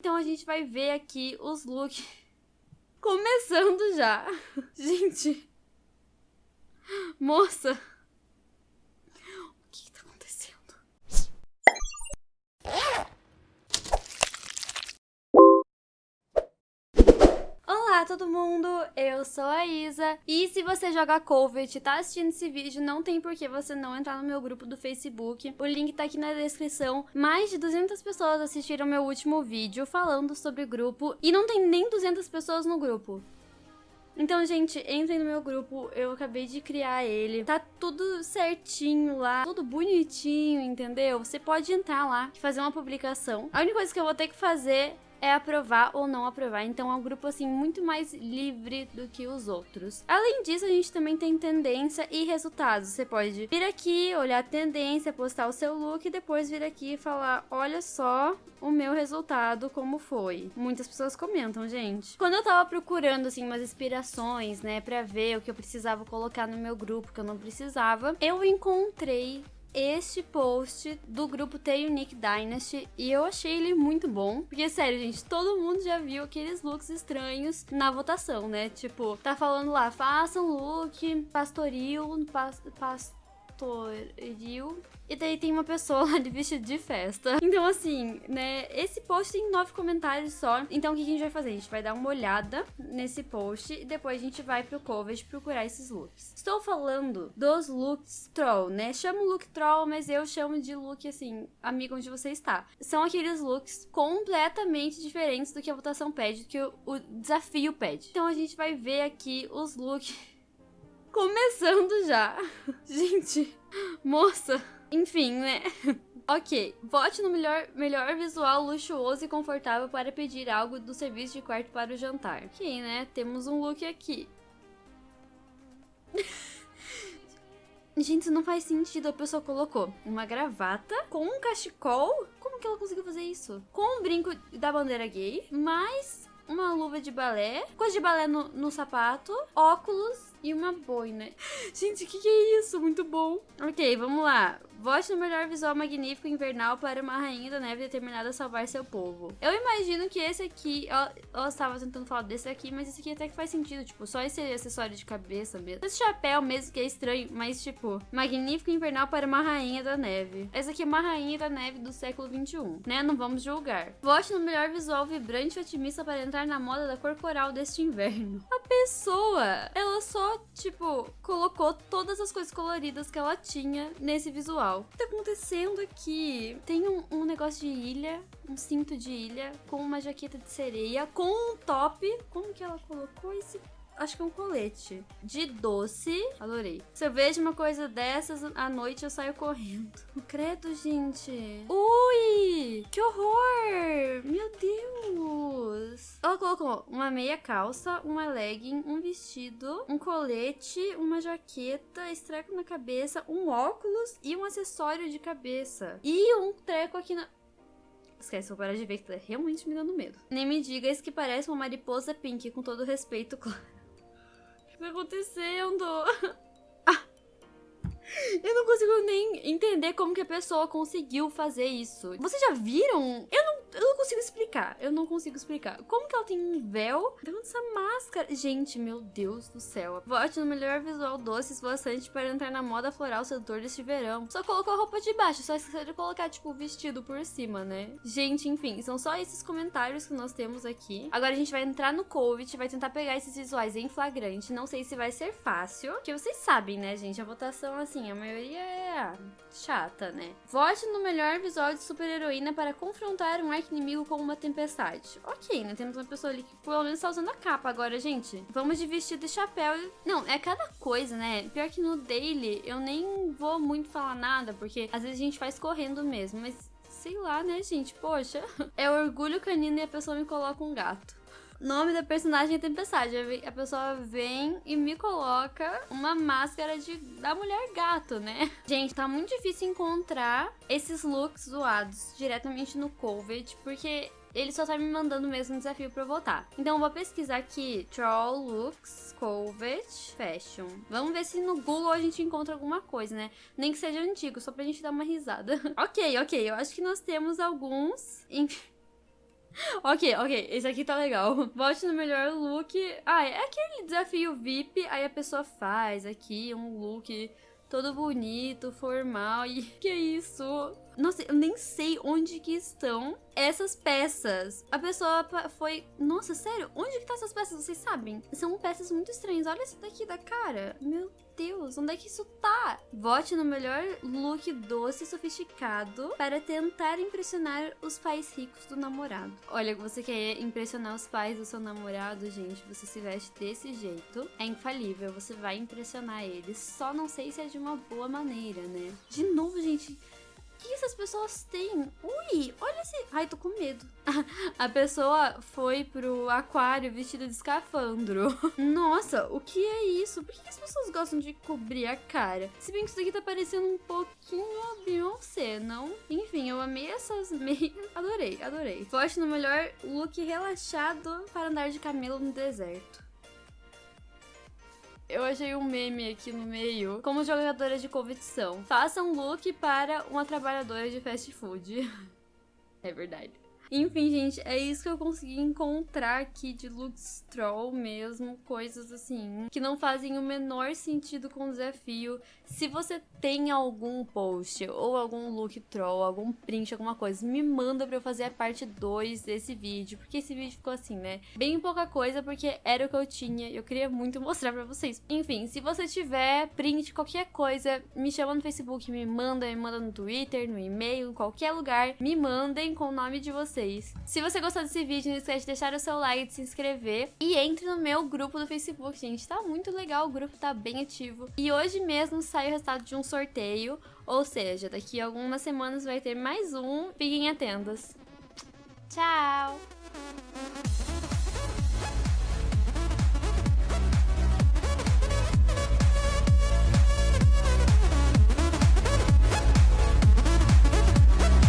Então a gente vai ver aqui os looks começando já. Gente. Moça. O que, que tá acontecendo? Olá todo mundo, eu sou a Isa e se você joga Covet e tá assistindo esse vídeo, não tem por que você não entrar no meu grupo do Facebook. O link tá aqui na descrição. Mais de 200 pessoas assistiram meu último vídeo falando sobre grupo e não tem nem 200 pessoas no grupo. Então, gente, entrem no meu grupo, eu acabei de criar ele. Tá tudo certinho lá, tudo bonitinho, entendeu? Você pode entrar lá e fazer uma publicação. A única coisa que eu vou ter que fazer é aprovar ou não aprovar. Então é um grupo assim muito mais livre do que os outros. Além disso, a gente também tem tendência e resultados. Você pode vir aqui, olhar a tendência, postar o seu look e depois vir aqui e falar: "Olha só o meu resultado como foi". Muitas pessoas comentam, gente. Quando eu tava procurando assim umas inspirações, né, para ver o que eu precisava colocar no meu grupo, que eu não precisava, eu encontrei este post do grupo The Unique Dynasty e eu achei ele muito bom. Porque, sério, gente, todo mundo já viu aqueles looks estranhos na votação, né? Tipo, tá falando lá, façam look pastoril, pas, pastoril e daí tem uma pessoa lá de vestido de festa. Então, assim, né? Esse post tem nove comentários só. Então, o que a gente vai fazer? A gente vai dar uma olhada nesse post e depois a gente vai pro Covet procurar esses looks. Estou falando dos looks troll, né? Chamo look troll, mas eu chamo de look, assim, amigo onde você está. São aqueles looks completamente diferentes do que a votação pede, do que o desafio pede. Então, a gente vai ver aqui os looks começando já. Gente, moça... Enfim, né? ok, vote no melhor, melhor visual luxuoso e confortável para pedir algo do serviço de quarto para o jantar. Ok, né? Temos um look aqui. Gente, isso não faz sentido. A pessoa colocou uma gravata com um cachecol. Como que ela conseguiu fazer isso? Com um brinco da bandeira gay, mais uma luva de balé, coisa de balé no, no sapato, óculos e uma boina. Gente, o que, que é isso? Muito bom. Ok, vamos lá. Vote no melhor visual magnífico invernal para uma rainha da neve determinada a salvar seu povo. Eu imagino que esse aqui... Eu, eu estava tentando falar desse aqui, mas esse aqui até que faz sentido. Tipo, só esse acessório de cabeça mesmo. Esse chapéu mesmo que é estranho, mas tipo... Magnífico invernal para uma rainha da neve. Essa aqui é uma rainha da neve do século 21, né? Não vamos julgar. Vote no melhor visual vibrante e otimista para entrar na moda da cor coral deste inverno. A pessoa, ela só tipo, colocou todas as coisas coloridas que ela tinha nesse visual. O que tá acontecendo aqui? Tem um, um negócio de ilha, um cinto de ilha, com uma jaqueta de sereia, com um top. Como que ela colocou esse acho que um colete de doce. Adorei. Se eu vejo uma coisa dessas à noite, eu saio correndo. Credo, gente. Ui! Que horror! Meu Deus! Ela colocou uma meia calça, uma legging, um vestido, um colete, uma jaqueta, estreco na cabeça, um óculos e um acessório de cabeça. E um treco aqui na... Esquece, vou parar de ver que tá realmente me dando medo. Nem me diga isso que parece uma mariposa pink, com todo respeito, claro que tá acontecendo? Ah. Eu não consigo nem entender como que a pessoa conseguiu fazer isso. Vocês já viram? Eu eu não consigo explicar. Eu não consigo explicar. Como que ela tem um véu dentro dessa máscara? Gente, meu Deus do céu. Vote no melhor visual doce esvoaçante para entrar na moda floral sedutor deste verão. Só colocou a roupa de baixo, só esqueceu de colocar, tipo, o vestido por cima, né? Gente, enfim, são só esses comentários que nós temos aqui. Agora a gente vai entrar no Covid, vai tentar pegar esses visuais em flagrante. Não sei se vai ser fácil, porque vocês sabem, né, gente? A votação, assim, a maioria é chata, né? Vote no melhor visual de super-heroína para confrontar um arco-inimigo como uma tempestade. Ok, né? Temos uma pessoa ali que pelo menos tá usando a capa agora, gente. Vamos de vestido e chapéu. Não, é cada coisa, né? Pior que no daily eu nem vou muito falar nada, porque às vezes a gente faz correndo mesmo, mas sei lá, né, gente? Poxa, é orgulho canino e a pessoa me coloca um gato. Nome da personagem é Tempestade. A pessoa vem e me coloca uma máscara de, da mulher gato, né? Gente, tá muito difícil encontrar esses looks zoados diretamente no Covid, porque ele só tá me mandando o mesmo desafio pra eu votar. Então eu vou pesquisar aqui Troll Looks Covet Fashion. Vamos ver se no Google a gente encontra alguma coisa, né? Nem que seja antigo, só pra gente dar uma risada. ok, ok, eu acho que nós temos alguns. Ok, ok, esse aqui tá legal. Vote no melhor look. Ah, é aquele desafio VIP, aí a pessoa faz aqui um look todo bonito, formal e que isso? Nossa, eu nem sei onde que estão essas peças. A pessoa foi, nossa, sério? Onde que tá essas peças? Vocês sabem? São peças muito estranhas. Olha isso daqui da cara. Meu Deus, onde é que isso tá? Vote no melhor look doce e sofisticado para tentar impressionar os pais ricos do namorado. Olha, você quer impressionar os pais do seu namorado, gente, você se veste desse jeito. É infalível, você vai impressionar eles. Só não sei se é de uma boa maneira, né? De novo, gente, que essas pessoas têm? Ui, olha esse. Ai, tô com medo. A pessoa foi pro aquário vestida de escafandro. Nossa, o que é isso? Por que as pessoas gostam de cobrir a cara? Se bem que isso daqui tá parecendo um pouquinho a Beyoncé, não? Enfim, eu amei essas meias. Adorei, adorei. Vote no melhor look relaxado para andar de camelo no deserto. Eu achei um meme aqui no meio. Como jogadora de competição. Faça um look para uma trabalhadora de fast food. é verdade. Enfim, gente, é isso que eu consegui encontrar aqui de looks troll mesmo, coisas assim, que não fazem o menor sentido com o desafio. Se você tem algum post ou algum look troll, algum print, alguma coisa, me manda pra eu fazer a parte 2 desse vídeo, porque esse vídeo ficou assim, né? Bem pouca coisa, porque era o que eu tinha e eu queria muito mostrar pra vocês. Enfim, se você tiver print, qualquer coisa, me chama no Facebook, me manda, me manda no Twitter, no e-mail, em qualquer lugar, me mandem com o nome de vocês vocês. Se você gostou desse vídeo, não esquece de deixar o seu like, de se inscrever e entre no meu grupo do Facebook, gente. Tá muito legal, o grupo tá bem ativo. E hoje mesmo sai o resultado de um sorteio, ou seja, daqui a algumas semanas vai ter mais um. Fiquem atentos. Tchau!